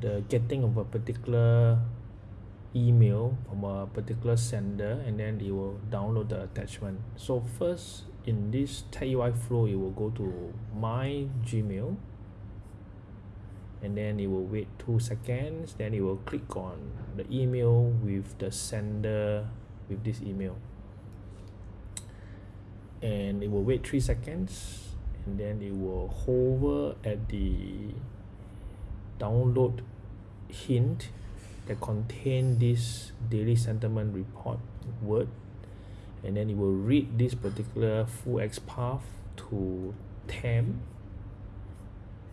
the getting of a particular email from a particular sender and then it will download the attachment. So first in this TagUI flow it will go to my Gmail and then it will wait two seconds then it will click on the email with the sender with this email. And it will wait three seconds and then it will hover at the download hint that contain this daily sentiment report word and then it will read this particular full XPath to temp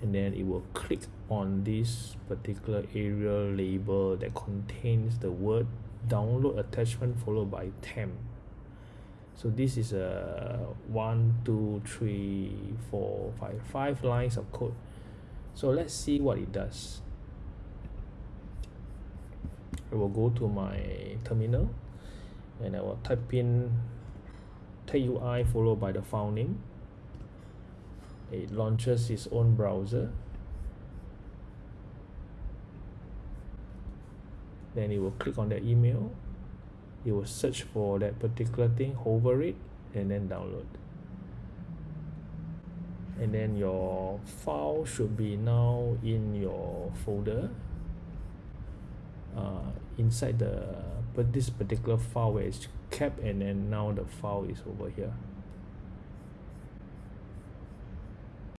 and then it will click on this particular aria label that contains the word download attachment followed by temp so this is a one two three four five five lines of code so let's see what it does. I will go to my terminal and I will type in TagUI followed by the file name. It launches its own browser. Then it will click on the email. It will search for that particular thing hover it and then download and then your file should be now in your folder. Uh, inside the but this particular file where it's kept and then now the file is over here